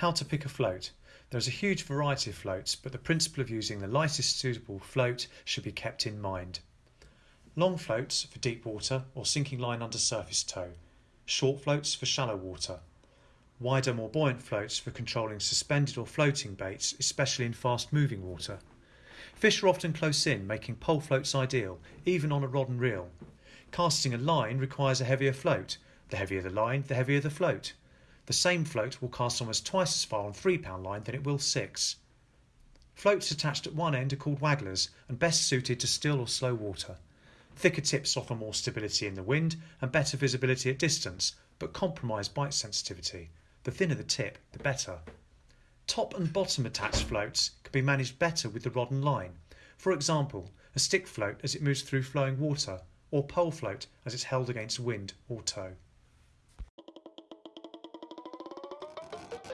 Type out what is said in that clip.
How to pick a float. There is a huge variety of floats, but the principle of using the lightest suitable float should be kept in mind. Long floats for deep water or sinking line under surface tow. Short floats for shallow water. Wider, more buoyant floats for controlling suspended or floating baits, especially in fast moving water. Fish are often close in, making pole floats ideal, even on a rod and reel. Casting a line requires a heavier float. The heavier the line, the heavier the float. The same float will cast almost twice as far on 3 pound line than it will 6. Floats attached at one end are called wagglers and best suited to still or slow water. Thicker tips offer more stability in the wind and better visibility at distance, but compromise bite sensitivity. The thinner the tip, the better. Top and bottom attached floats can be managed better with the rod and line. For example, a stick float as it moves through flowing water, or pole float as it's held against wind or tow.